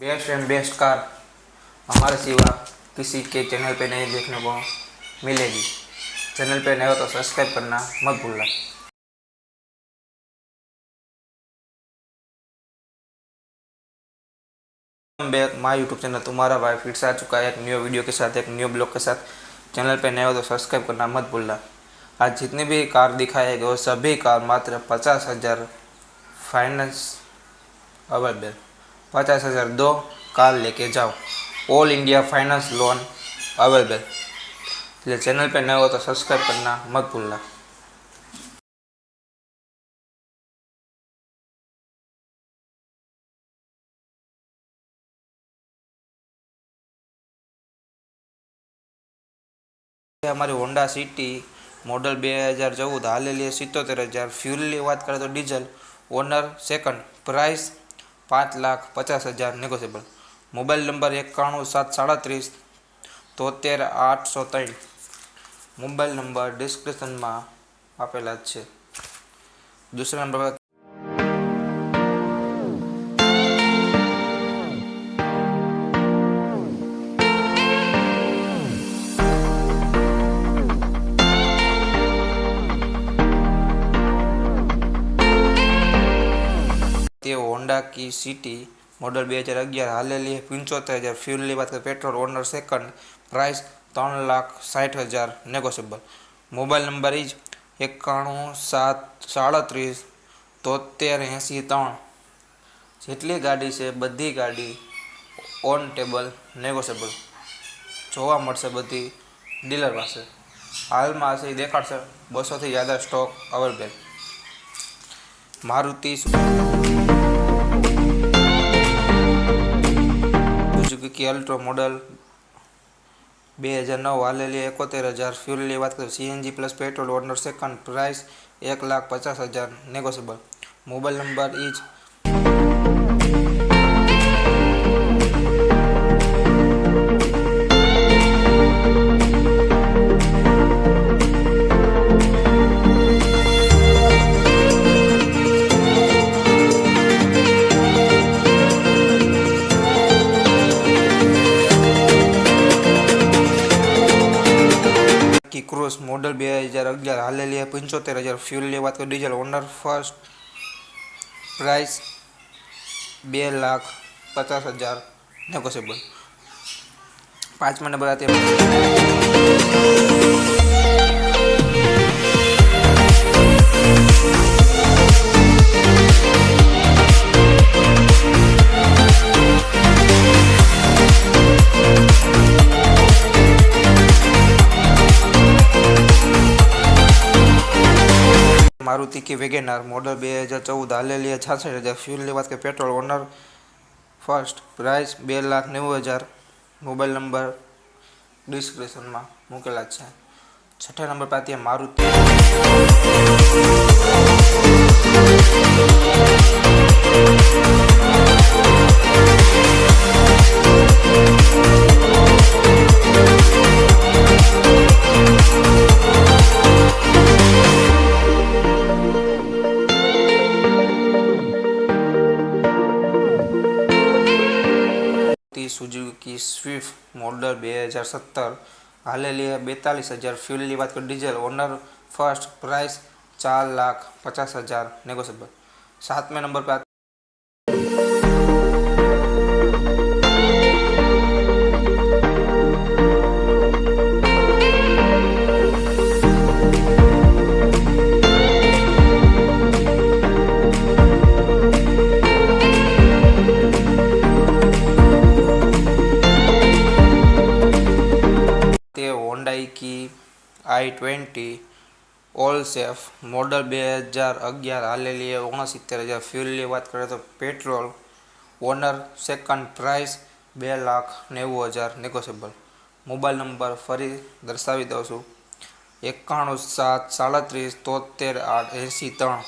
Best and best car. हमारे सिवा किसी के चैनल पे नहीं देखने को मिलेगी। चैनल पे नए हो तो सब्सक्राइब करना मत भूलना। Back my YouTube channel. तुम्हारा भाई फिर से आ चुका है एक न्यू वीडियो के साथ, एक न्यू ब्लॉग के साथ। चैनल पे नए हो तो सब्सक्राइब करना मत भूलना। आज जितनी भी कार दिखाए गए वो सभी कार मात्र पचास हज़ार फाइनेंस अवेलेबल पचास हज़ार दो कार लेके जाओ all India finance loan available इसलिए चैनल पे नए हो तो सब्सक्राइब करना मत भूलना ये हमारी होंडा सिटी મોડલ બે હજાર ચૌદ હાલેલી સિત્તોતેર હજાર ફ્યુલની વાત કરીએ તો ડીઝલ ઓનર સેકન્ડ પ્રાઇસ પાંચ લાખ પચાસ હજાર નેગોશિયેબલ મોબાઈલ નંબર એકાણું સાત સાડત્રીસ તોતેર આઠસો ત્રણ. મોબાઈલ નંબર ડિસ્ક્રિપ્શનમાં આપેલા જ છે. દૂસરા નંબર પર તે હોન્ડા કી સિટી મોડલ બે હજાર અગિયાર હાલેલી પંચોતેર હજાર ફ્યુલની વાત કરીએ પેટ્રોલ ઓનર સેકન્ડ પ્રાઇસ ત્રણ લાખ સાઠ હજાર નેગોશિયેબલ મોબાઈલ નંબર ઇજ એકાણું સાત સાડત્રીસ તોતેર એંસી ત્રણ જેટલી ગાડી છે બધી ગાડી ઓન ટેબલ નેગોશિયેબલ જોવા મળશે બધી ડીલર પાસે હાલમાં હશે એ દેખાડશે બસોથી જ્યાદા stock available Maruti Suzuki Alto model બે હજાર નવ હાલેલી એકોતેર હજાર. ફ્યુલની વાત કરીએ CNG plus petrol owner second price એક લાખ પચાસ હજાર. નેગોશિયેબલ મોબાઈલ નંબર ઇજ કી ક્રોસ મોડલ બે હજાર અગિયાર હાલેલી પંચોતેર હજાર ફ્યુલની વાત કરીએ ડીઝલ ઓનર ફર્સ્ટ પ્રાઇસ બે લાખ પચાસ હજાર નેગોશિયેબલ પાંચમા નંબર આતે મારુતિ કે વેગેનાર મોડલ બે હજાર ચૌદ હાલેલી છાસઠ હજાર ફ્યુલની વાત કે પેટ્રોલ ઓનર ફર્સ્ટ પ્રાઇસ બે લાખ નેવું હજાર મોબાઈલ નંબર ડિસ્ક્રિપ્શનમાં મૂકેલા છે. છઠ્ઠા number Maruti Maruti. Suzuki Swift model બે હજાર સત્તર હાલેલી બેતાલીસ હજાર ફ્યુલની વાત કરીએ ડીઝલ ઓનર ફર્સ્ટ પ્રાઇસ ચાર લાખ પચાસ હજાર નેગોશિયેબલ સાતમા નંબર પર i twenty all safe model બે હજાર અગિયાર હાલેલી ઓગણસિત્તેર હજાર. ફ્યુલની વાત કરીએ તો પેટ્રોલ ઓનર સેકન્ડ પ્રાઇસ બે લાખ નેવું હજાર નેગોશિયેબલ. મોબાઈલ નંબર ફરી દર્શાવી દઉં છું. એકાણું સાત સાડત્રીસ તોતેર આઠ એંસી ત્રણ.